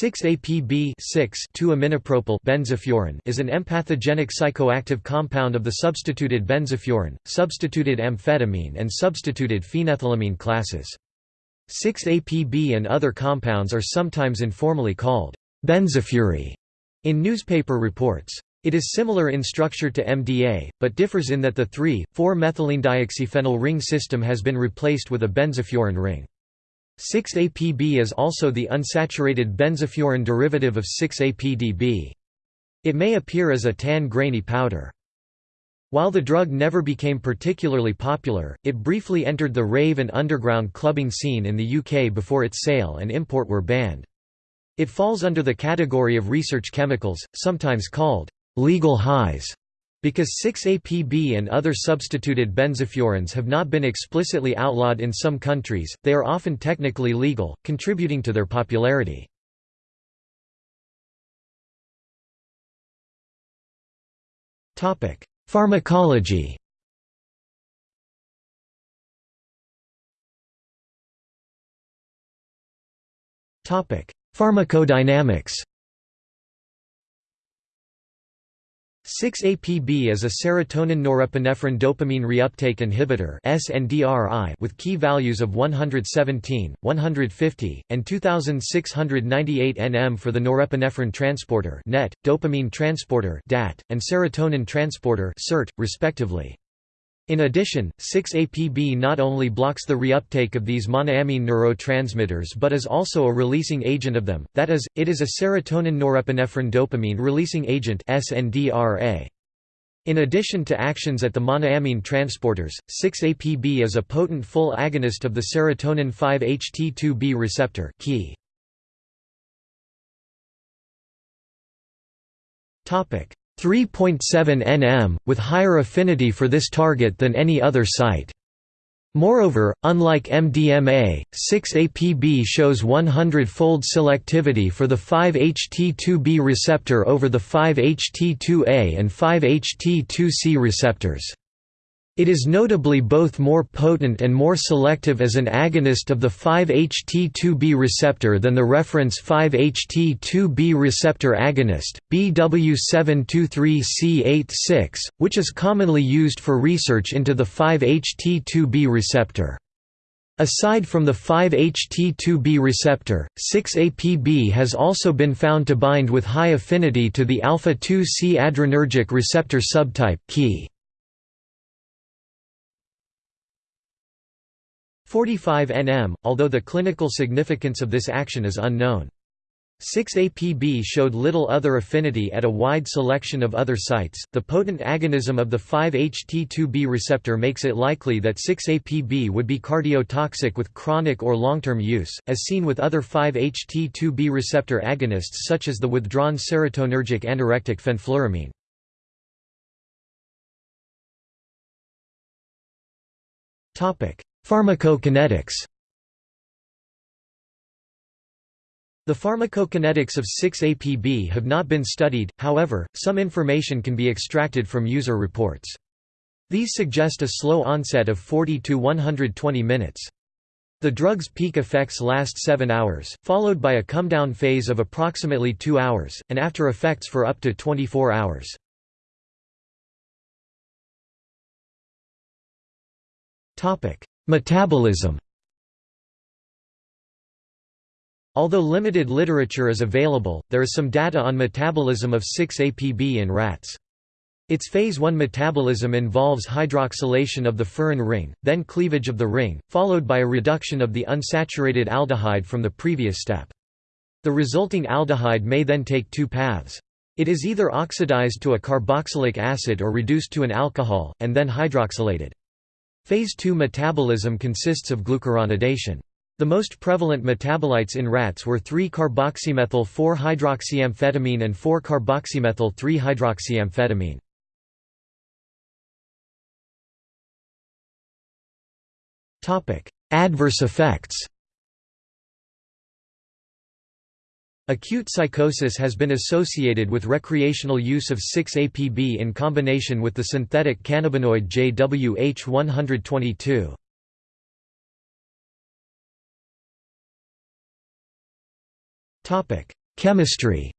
6-APB 2-aminopropyl benzofuran is an empathogenic psychoactive compound of the substituted benzofuran, substituted amphetamine and substituted phenethylamine classes. 6-APB and other compounds are sometimes informally called benzofury in newspaper reports. It is similar in structure to MDA, but differs in that the 3,4-methylenedioxyphenyl ring system has been replaced with a benzofuran ring. 6-APB is also the unsaturated benzofuran derivative of 6-APDB. It may appear as a tan grainy powder. While the drug never became particularly popular, it briefly entered the rave and underground clubbing scene in the UK before its sale and import were banned. It falls under the category of research chemicals, sometimes called legal highs. Because 6-APB and other substituted benzofurans have not been explicitly outlawed in some countries, they are often technically legal, contributing to their popularity. Pharmacology Pharmacodynamics 6-APB is a serotonin-norepinephrine dopamine reuptake inhibitor (SNDRI) with key values of 117, 150, and 2698 nm for the norepinephrine transporter (NET), dopamine transporter (DAT), and serotonin transporter (SERT), respectively. In addition, 6-APB not only blocks the reuptake of these monoamine neurotransmitters but is also a releasing agent of them, that is, it is a serotonin norepinephrine dopamine releasing agent. In addition to actions at the monoamine transporters, 6-APB is a potent full agonist of the serotonin 5-HT2B receptor key. 3.7 nm, with higher affinity for this target than any other site. Moreover, unlike MDMA, 6-APB shows 100-fold selectivity for the 5-HT2B receptor over the 5-HT2A and 5-HT2C receptors. It is notably both more potent and more selective as an agonist of the 5-HT2B receptor than the reference 5-HT2B receptor agonist, BW723C86, which is commonly used for research into the 5-HT2B receptor. Aside from the 5-HT2B receptor, 6-APB has also been found to bind with high affinity to the alpha-2C adrenergic receptor subtype key. 45 nm, although the clinical significance of this action is unknown. 6-APB showed little other affinity at a wide selection of other sites. The potent agonism of the 5-HT2B receptor makes it likely that 6-APB would be cardiotoxic with chronic or long-term use, as seen with other 5-HT2B receptor agonists such as the withdrawn serotonergic anorectic fenfluramine. Topic: Pharmacokinetics The pharmacokinetics of 6-APB have not been studied, however, some information can be extracted from user reports. These suggest a slow onset of 40 to 120 minutes. The drug's peak effects last 7 hours, followed by a come-down phase of approximately 2 hours, and after effects for up to 24 hours. Metabolism Although limited literature is available, there is some data on metabolism of 6-APB in rats. Its phase 1 metabolism involves hydroxylation of the furan ring, then cleavage of the ring, followed by a reduction of the unsaturated aldehyde from the previous step. The resulting aldehyde may then take two paths. It is either oxidized to a carboxylic acid or reduced to an alcohol, and then hydroxylated. Phase II metabolism consists of glucuronidation. The most prevalent metabolites in rats were 3-carboxymethyl-4-hydroxyamphetamine and 4-carboxymethyl-3-hydroxyamphetamine. Adverse effects Acute psychosis has been associated with recreational use of 6-APB in combination with the synthetic cannabinoid JWH-122. Chemistry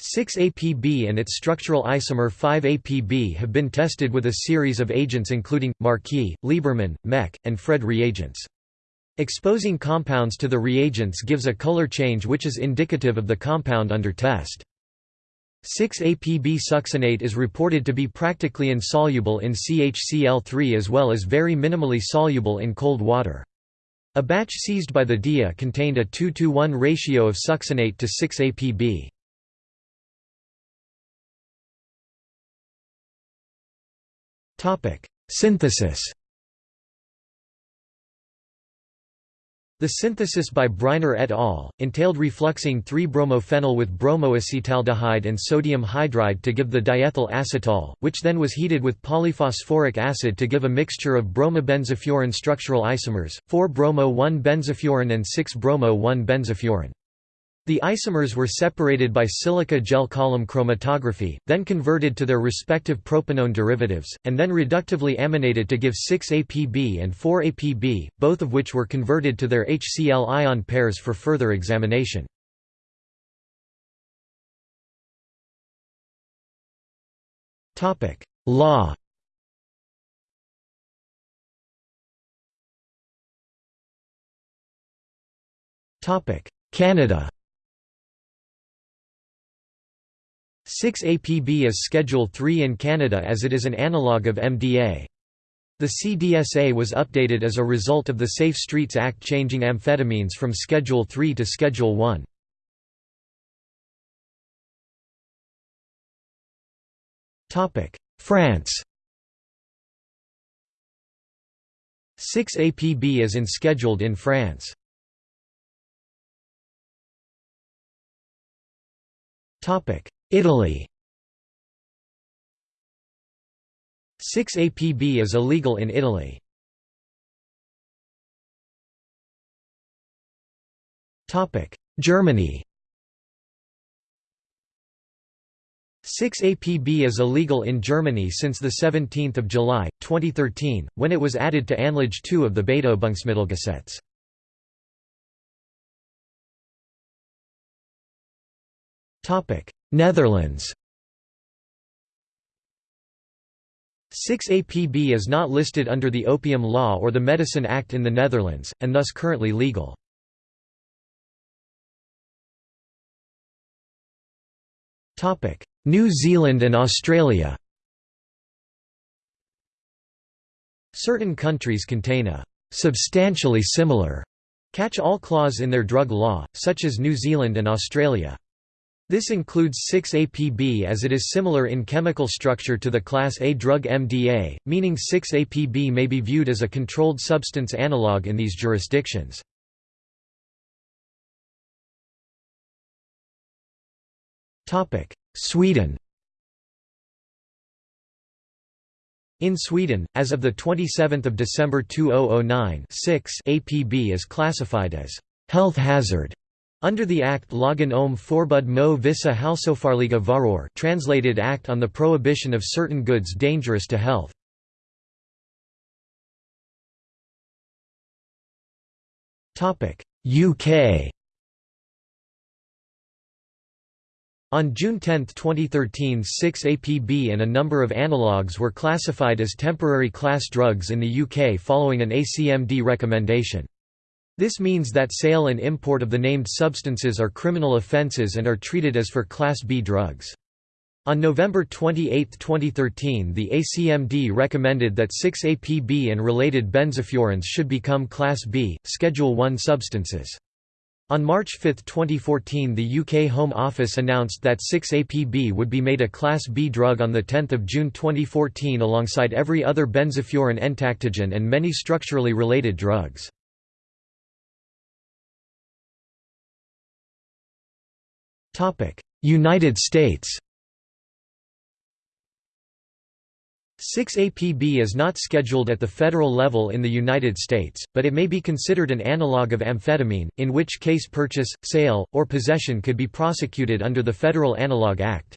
6-APB and its structural isomer 5-APB have been tested with a series of agents including, Marquis, Lieberman, Mech, and Fred reagents. Exposing compounds to the reagents gives a color change which is indicative of the compound under test. 6-APB succinate is reported to be practically insoluble in CHCl3 as well as very minimally soluble in cold water. A batch seized by the DIA contained a 2 to 1 ratio of succinate to 6-APB. Synthesis The synthesis by Breiner et al. entailed refluxing 3-bromophenyl with bromoacetaldehyde and sodium hydride to give the diethyl acetal, which then was heated with polyphosphoric acid to give a mixture of bromobenzofuran structural isomers, 4-bromo-1-benzofuran and 6-bromo-1-benzofuran. The isomers were separated by silica gel column chromatography, then converted to their respective propanone derivatives, and then reductively aminated to give 6-APB and 4-APB, both of which were converted to their HCl ion pairs for further examination. Law Canada 6-APB is Schedule 3 in Canada as it is an analogue of MDA. The CDSA was updated as a result of the Safe Streets Act changing amphetamines from Schedule 3 to Schedule 1. France 6-APB is unscheduled in France. Italy 6-APB is illegal in Italy. Germany 6-APB is illegal in Germany since 17 July, 2013, when it was added to Anlage 2 of the Betäubungsmittelgesetz. Netherlands 6-APB is not listed under the Opium Law or the Medicine Act in the Netherlands, and thus currently legal. New Zealand and Australia Certain countries contain a «substantially similar» catch-all clause in their drug law, such as New Zealand and Australia. This includes 6-APB as it is similar in chemical structure to the class A drug MDA, meaning 6-APB may be viewed as a controlled substance analog in these jurisdictions. Sweden In Sweden, as of 27 December 2009 6 APB is classified as «health hazard» Under the Act Lagen om Forbud mo vissa hälsofarliga varor translated Act on the Prohibition of Certain Goods Dangerous to Health. UK On June 10, 2013 6-APB and a number of analogues were classified as temporary class drugs in the UK following an ACMD recommendation. This means that sale and import of the named substances are criminal offences and are treated as for Class B drugs. On November 28, 2013 the ACMD recommended that 6-APB and related benzofurans should become Class B, Schedule I substances. On March 5, 2014 the UK Home Office announced that 6-APB would be made a Class B drug on 10 June 2014 alongside every other benzofuran entactogen and many structurally related drugs. United States 6-APB is not scheduled at the federal level in the United States, but it may be considered an analog of amphetamine, in which case purchase, sale, or possession could be prosecuted under the Federal Analog Act.